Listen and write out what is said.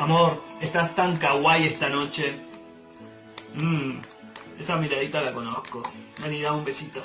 Amor, estás tan kawaii esta noche. Mmm, esa miradita la conozco. Vení, dame un besito.